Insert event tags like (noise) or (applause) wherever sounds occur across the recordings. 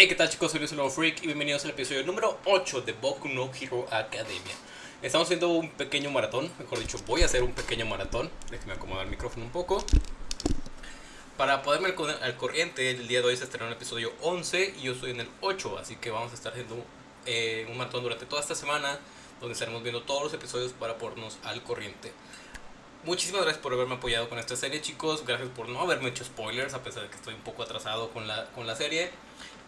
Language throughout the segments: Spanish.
Hey, ¿qué tal chicos? Soy Luis Nuevo Freak y bienvenidos al episodio número 8 de Boku no Hero Academia. Estamos haciendo un pequeño maratón, mejor dicho, voy a hacer un pequeño maratón. Déjenme acomodar el micrófono un poco. Para poderme al, corriente, el día de hoy se estrenó el episodio 11 y yo estoy en el 8, así que vamos a estar haciendo eh, un maratón durante toda esta semana, donde estaremos viendo todos los episodios para ponernos al corriente. Muchísimas gracias por haberme apoyado con esta serie, chicos. Gracias por no haberme hecho spoilers, a pesar de que estoy un poco atrasado con la, con la serie.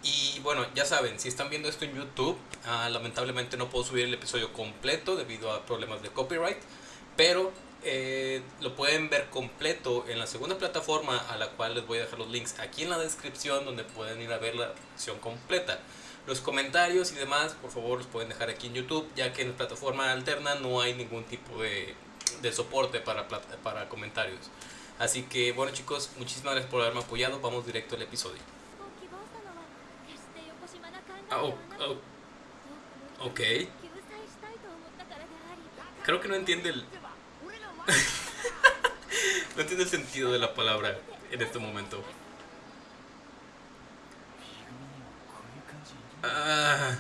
Y bueno, ya saben, si están viendo esto en YouTube, ah, lamentablemente no puedo subir el episodio completo debido a problemas de copyright, pero eh, lo pueden ver completo en la segunda plataforma a la cual les voy a dejar los links aquí en la descripción donde pueden ir a ver la versión completa. Los comentarios y demás, por favor, los pueden dejar aquí en YouTube, ya que en la plataforma alterna no hay ningún tipo de, de soporte para, para comentarios. Así que bueno chicos, muchísimas gracias por haberme apoyado, vamos directo al episodio. Ah, oh, oh. Ok. Creo que no entiende el... (laughs) no entiende el sentido de la palabra en este momento. Ah.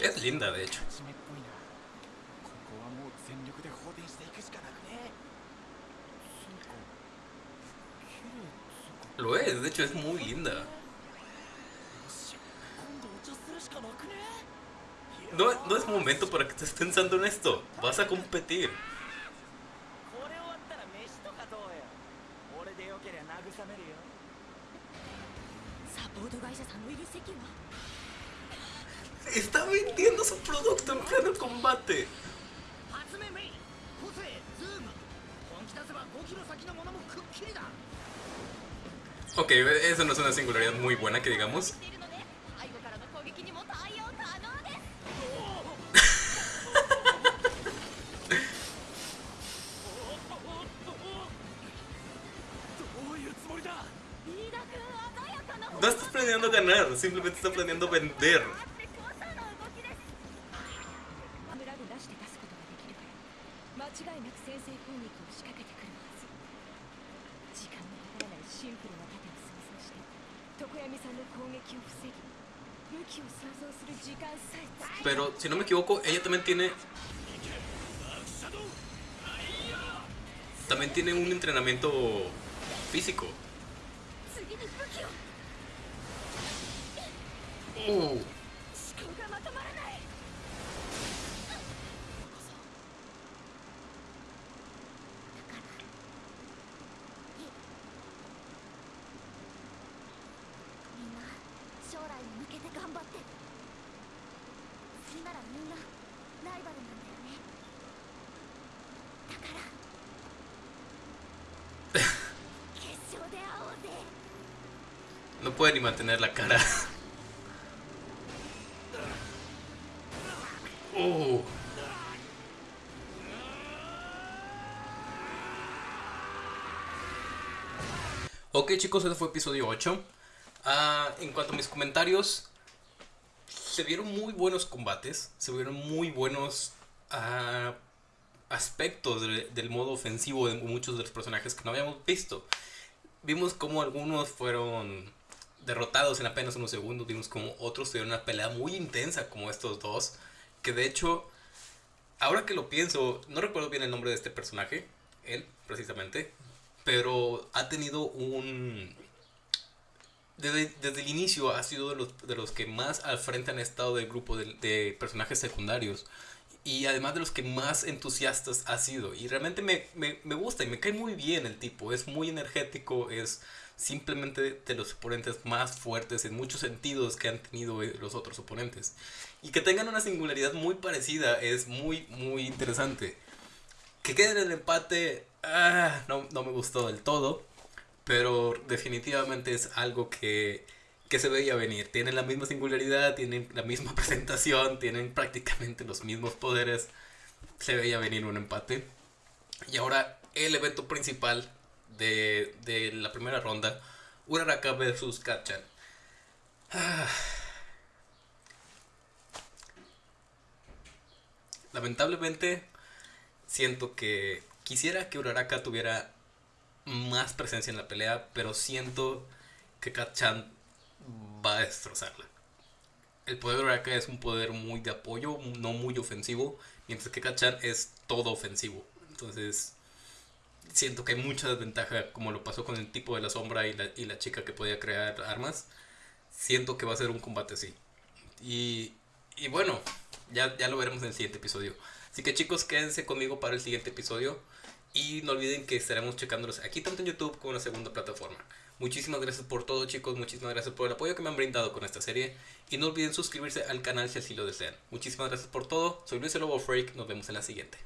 Es linda, de hecho. Lo es, de hecho es muy linda. No, no es momento para que estés pensando en esto. Vas a competir. Está vendiendo su producto en pleno combate. Ok, eso no es una singularidad muy buena que digamos. No estás planeando ganar, simplemente estás planeando vender. Pero si no me equivoco, ella también tiene también tiene un entrenamiento físico. No puede ni mantener la cara. Oh. Chicos, este fue episodio 8. Ah, en cuanto a mis comentarios, se vieron muy buenos combates, se vieron muy buenos ah, aspectos del modo ofensivo de muchos de los personajes que no habíamos visto. Vimos como algunos fueron derrotados en apenas unos segundos, vimos como otros tuvieron una pelea muy intensa como estos dos, que de hecho, ahora que lo pienso, no recuerdo bien el nombre de este personaje, él precisamente, pero ha tenido un desde, el inicio ha sido de los, de los que más al frente han estado del grupo de, personajes secundarios. Y además de los que más entusiastas ha sido. Y realmente me, me, me, gusta y me cae muy bien el tipo. Es muy energético, es simplemente de los oponentes más fuertes en muchos sentidos que han tenido eh, los otros oponentes. Y que tengan una singularidad muy parecida es muy, muy interesante. Que quede en el empate, ah, no, no me gustó del todo pero definitivamente es algo que, se veía venir. Tienen la misma singularidad, tienen la misma (laughs) presentación, tienen prácticamente los mismos poderes. Se veía venir un empate. Y ahora el evento principal de, la primera ronda, Uraraka vs Kachan. Ah. (sighs) Lamentablemente, siento que quisiera que Uraraka tuviera más presencia en la pelea, pero siento que Kat-chan va a destrozarla. El poder de Uraraka es un poder muy de apoyo, no muy ofensivo, mientras que Kat-chan es todo ofensivo. Entonces, siento que hay mucha desventaja, como lo pasó con el tipo de la sombra y la, y la chica que podía crear armas. Siento que va a ser un combate así. Y, y bueno, ya, ya lo veremos en el siguiente episodio. Así que chicos, quédense conmigo para el siguiente episodio. Y no olviden que estaremos checándolos aquí tanto en YouTube como en la segunda plataforma. Muchísimas gracias por todo chicos, muchísimas gracias por el apoyo que me han brindado con esta serie. Y no olviden suscribirse al canal si así lo desean. Muchísimas gracias por todo. Soy Luis el Freak, nos vemos en la siguiente.